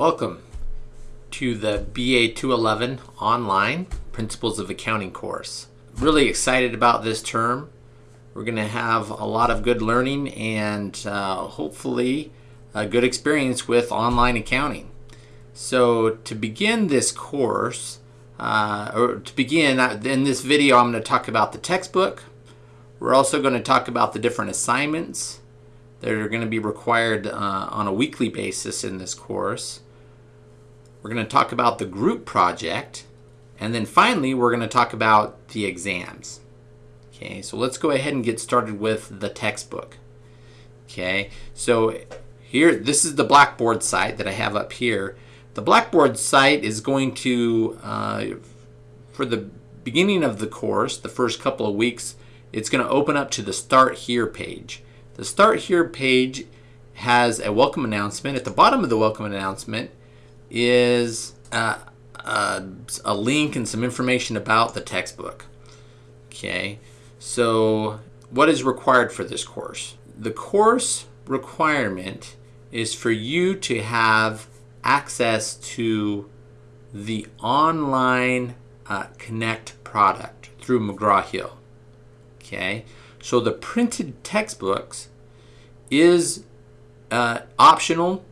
Welcome to the BA 211 online Principles of Accounting course. Really excited about this term. We're going to have a lot of good learning and uh, hopefully a good experience with online accounting. So to begin this course, uh, or to begin, uh, in this video I'm going to talk about the textbook. We're also going to talk about the different assignments that are going to be required uh, on a weekly basis in this course. We're going to talk about the group project. And then finally, we're going to talk about the exams. Okay, so let's go ahead and get started with the textbook. Okay, so here, this is the Blackboard site that I have up here. The Blackboard site is going to, uh, for the beginning of the course, the first couple of weeks, it's going to open up to the Start Here page. The Start Here page has a welcome announcement. At the bottom of the welcome announcement is uh, uh, a link and some information about the textbook. Okay, so what is required for this course? The course requirement is for you to have access to the online uh, Connect product through McGraw-Hill. Okay, so the printed textbooks is uh, optional.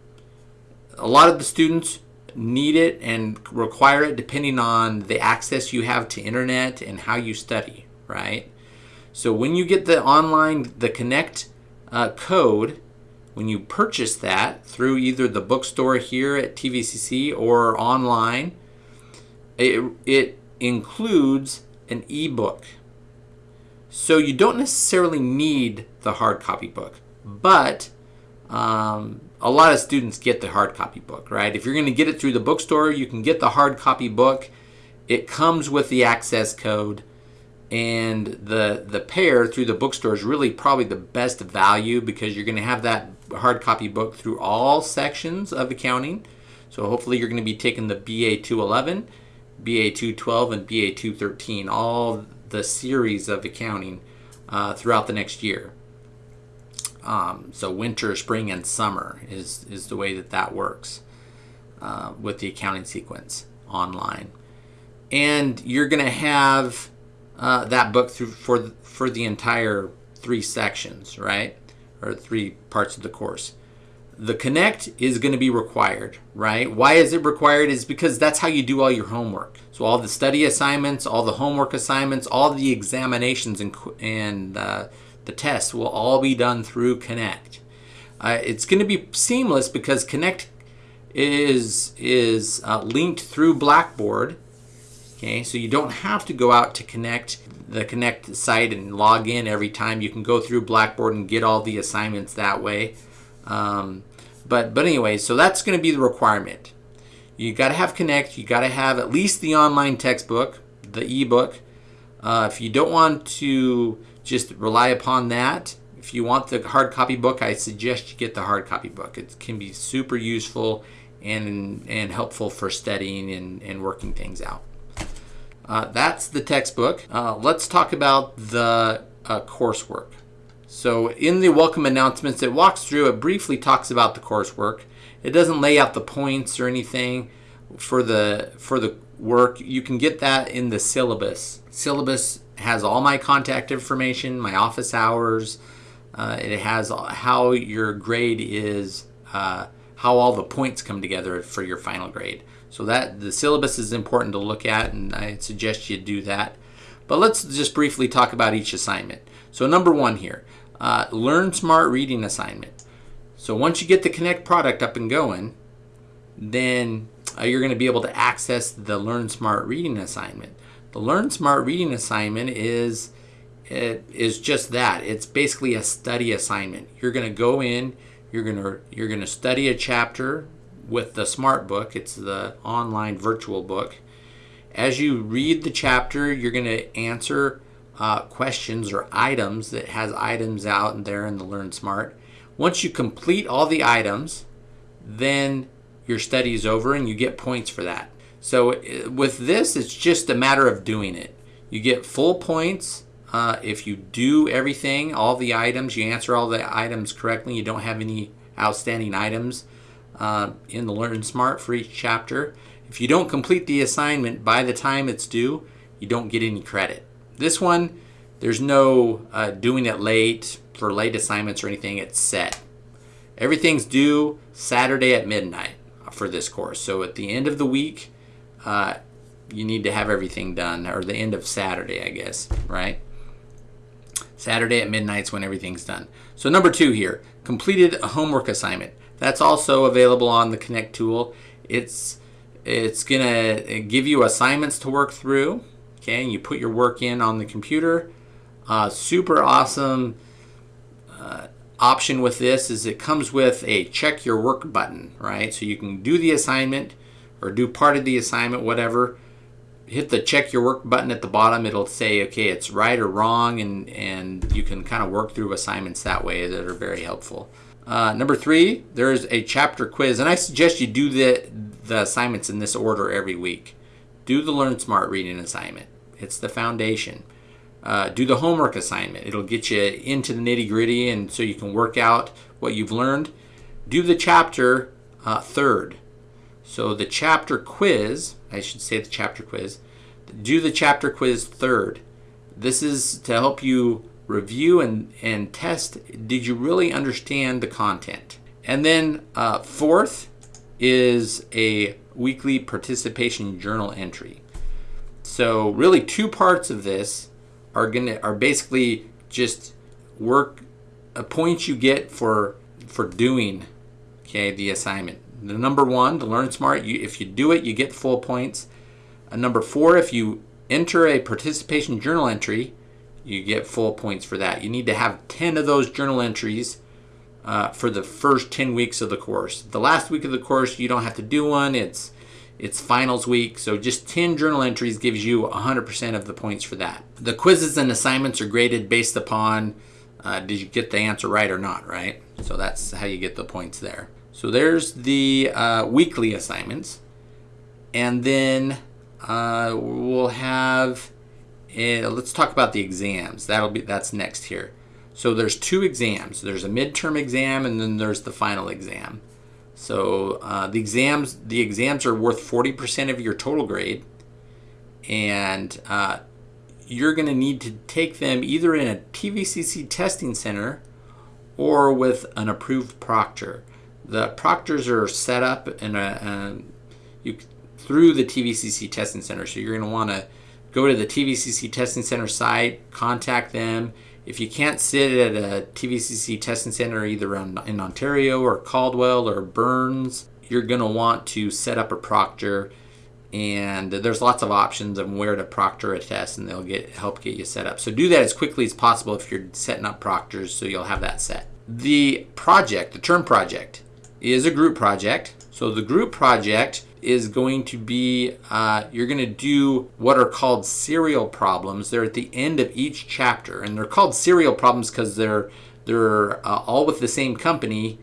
A lot of the students need it and require it depending on the access you have to internet and how you study, right? So when you get the online, the Connect uh, code, when you purchase that through either the bookstore here at TVCC or online, it, it includes an ebook. So you don't necessarily need the hard copy book, but um, a lot of students get the hard copy book, right? If you're going to get it through the bookstore, you can get the hard copy book. It comes with the access code and the the pair through the bookstore is really probably the best value because you're going to have that hard copy book through all sections of accounting. So hopefully you're going to be taking the BA 211, BA 212, and BA 213, all the series of accounting uh, throughout the next year. Um, so winter, spring, and summer is, is the way that that works uh, with the accounting sequence online. And you're going to have uh, that book through for for the entire three sections, right? Or three parts of the course. The connect is going to be required, right? Why is it required? Is because that's how you do all your homework. So all the study assignments, all the homework assignments, all the examinations and and uh, the tests will all be done through Connect. Uh, it's going to be seamless because Connect is is uh, linked through Blackboard Okay, so you don't have to go out to connect the connect site and log in every time. You can go through Blackboard and get all the assignments that way. Um, but but anyway, so that's going to be the requirement. You got to have Connect. You got to have at least the online textbook, the ebook. Uh, if you don't want to just rely upon that, if you want the hard copy book, I suggest you get the hard copy book. It can be super useful and and helpful for studying and, and working things out. Uh, that's the textbook. Uh, let's talk about the uh, coursework. So in the welcome announcements, it walks through, it briefly talks about the coursework. It doesn't lay out the points or anything for the for the work. You can get that in the syllabus. Syllabus has all my contact information, my office hours. Uh, it has how your grade is, uh, how all the points come together for your final grade. So that the syllabus is important to look at and I suggest you do that. But let's just briefly talk about each assignment. So number one here, uh, Learn Smart Reading assignment. So once you get the Connect product up and going, then uh, you're going to be able to access the Learn Smart Reading assignment. The Learn Smart Reading assignment is it is just that. It's basically a study assignment. You're going to go in, you're going to you're going to study a chapter with the Smart Book. It's the online virtual book. As you read the chapter, you're going to answer uh, questions or items that has items out there in the Learn Smart. Once you complete all the items, then your study is over and you get points for that. So uh, with this, it's just a matter of doing it. You get full points uh, if you do everything, all the items, you answer all the items correctly, you don't have any outstanding items uh, in the Learn Smart for each chapter. If you don't complete the assignment by the time it's due, you don't get any credit. This one, there's no uh, doing it late for late assignments or anything. It's set. Everything's due Saturday at midnight for this course. So at the end of the week, uh, you need to have everything done, or the end of Saturday, I guess, right? Saturday at midnight's when everything's done. So number two here, completed a homework assignment. That's also available on the Connect tool. It's it's gonna give you assignments to work through. Okay, and you put your work in on the computer. Uh, super awesome uh, option with this is it comes with a check your work button, right? So you can do the assignment or do part of the assignment, whatever. Hit the check your work button at the bottom. It'll say, okay, it's right or wrong, and, and you can kind of work through assignments that way that are very helpful. Uh, number three, there's a chapter quiz, and I suggest you do the, the assignments in this order every week. Do the Learn Smart reading assignment. It's the foundation. Uh, do the homework assignment. It'll get you into the nitty gritty and so you can work out what you've learned. Do the chapter uh, third. So the chapter quiz, I should say the chapter quiz, do the chapter quiz third. This is to help you review and, and test, did you really understand the content? And then uh, fourth is a weekly participation journal entry. So really two parts of this are gonna are basically just work a points you get for for doing okay the assignment. The number one, to learn smart, you, if you do it, you get full points. Number four, if you enter a participation journal entry, you get full points for that. You need to have 10 of those journal entries uh, for the first 10 weeks of the course. The last week of the course, you don't have to do one. It's it's finals week, so just 10 journal entries gives you 100% of the points for that. The quizzes and assignments are graded based upon uh, did you get the answer right or not, right? So that's how you get the points there. So there's the uh, weekly assignments. And then uh, we'll have uh, let's talk about the exams. That'll be that's next here. So there's two exams. There's a midterm exam and then there's the final exam. So uh, the exams the exams are worth 40% of your total grade, and uh, you're going to need to take them either in a TVCC testing center or with an approved proctor. The proctors are set up in a, you through the TVCC testing center, so you're going to want to go to the TVCC Testing Center site, contact them. If you can't sit at a TVCC testing center either in Ontario or Caldwell or Burns, you're going to want to set up a proctor and there's lots of options on where to proctor a test and they'll get help get you set up. So do that as quickly as possible if you're setting up proctors so you'll have that set. The project, the term project, is a group project. So the group project is going to be uh, you're going to do what are called serial problems. They're at the end of each chapter, and they're called serial problems because they're they're uh, all with the same company,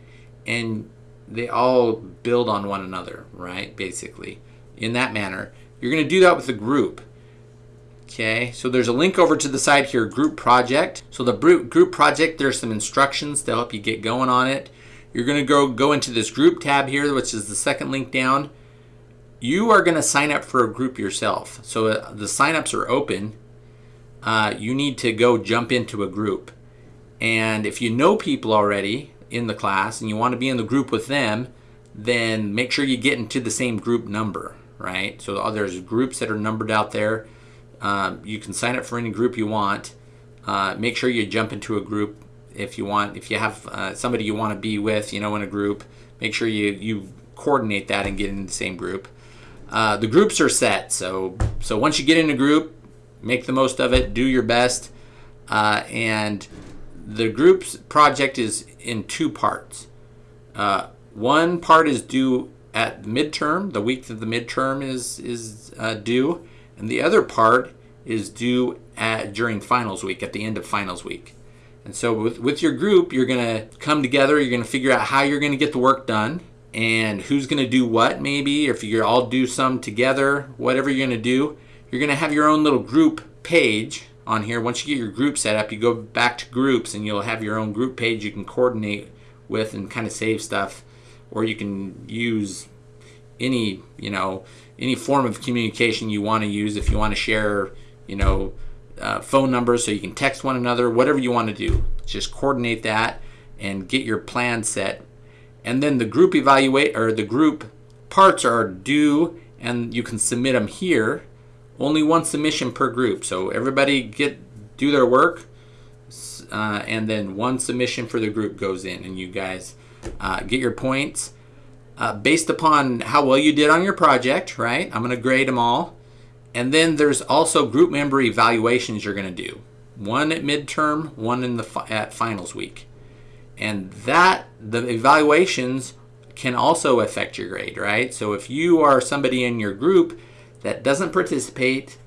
and they all build on one another, right? Basically, in that manner, you're going to do that with a group. Okay, so there's a link over to the side here, group project. So the group project, there's some instructions to help you get going on it. You're going to go go into this group tab here, which is the second link down you are going to sign up for a group yourself. So uh, the signups are open. Uh, you need to go jump into a group. And if you know people already in the class and you want to be in the group with them, then make sure you get into the same group number, right? So uh, there's groups that are numbered out there. Um, you can sign up for any group you want. Uh, make sure you jump into a group if you want. If you have uh, somebody you want to be with, you know, in a group, make sure you you coordinate that and get in the same group. Uh, the groups are set, so so once you get in a group, make the most of it, do your best, uh, and the group's project is in two parts. Uh, one part is due at midterm, the week that the midterm is is uh, due, and the other part is due at during finals week, at the end of finals week. And so with, with your group, you're going to come together, you're going to figure out how you're going to get the work done and who's going to do what maybe or if you all do some together whatever you're going to do you're going to have your own little group page on here. Once you get your group set up you go back to groups and you'll have your own group page you can coordinate with and kind of save stuff. Or you can use any you know any form of communication you want to use if you want to share you know uh, phone numbers so you can text one another whatever you want to do. Just coordinate that and get your plan set. And then the group evaluate or the group parts are due and you can submit them here. Only one submission per group. So everybody get do their work uh, and then one submission for the group goes in and you guys uh, get your points. Uh, based upon how well you did on your project, right? I'm going to grade them all. And then there's also group member evaluations you're going to do. One at midterm, one in the fi at finals week. And that the evaluations can also affect your grade, right? So if you are somebody in your group that doesn't participate,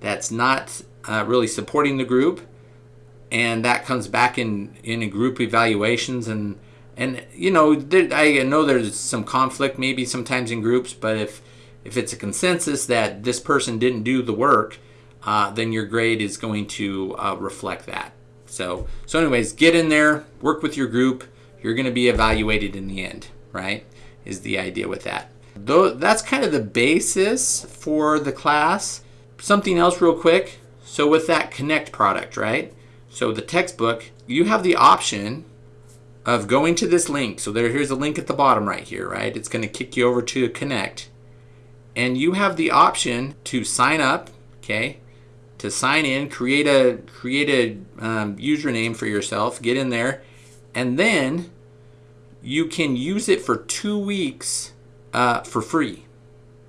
that's not uh, really supporting the group, and that comes back in in group evaluations and and you know there, I know there's some conflict maybe sometimes in groups, but if if it's a consensus that this person didn't do the work, uh, then your grade is going to uh, reflect that. So so anyways, get in there, work with your group. You're going to be evaluated in the end, right? Is the idea with that. Though that's kind of the basis for the class. Something else real quick. So with that Connect product, right? So the textbook, you have the option of going to this link. So there, here's a link at the bottom right here, right? It's going to kick you over to Connect. And you have the option to sign up, okay? To sign in, create a create a um, username for yourself, get in there, and then you can use it for two weeks uh, for free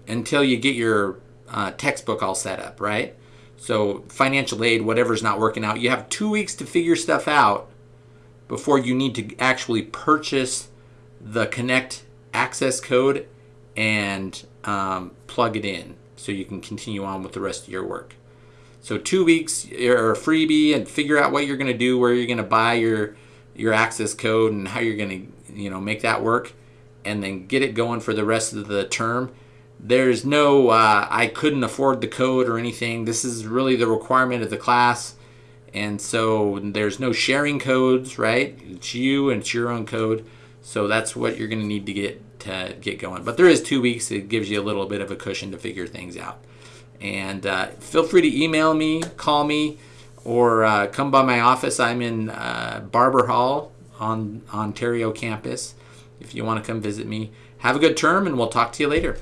until you get your uh, textbook all set up, right? So financial aid, whatever's not working out, you have two weeks to figure stuff out before you need to actually purchase the Connect access code and um, plug it in so you can continue on with the rest of your work. So two weeks or a freebie and figure out what you're going to do, where you're going to buy your your access code and how you're going to you know make that work, and then get it going for the rest of the term. There's no uh, I couldn't afford the code or anything. This is really the requirement of the class. And so there's no sharing codes, right? It's you and it's your own code. So that's what you're going to need to get to get going. But there is two weeks. It gives you a little bit of a cushion to figure things out. And uh, feel free to email me, call me, or uh, come by my office. I'm in uh, Barber Hall on Ontario campus. If you want to come visit me, have a good term, and we'll talk to you later.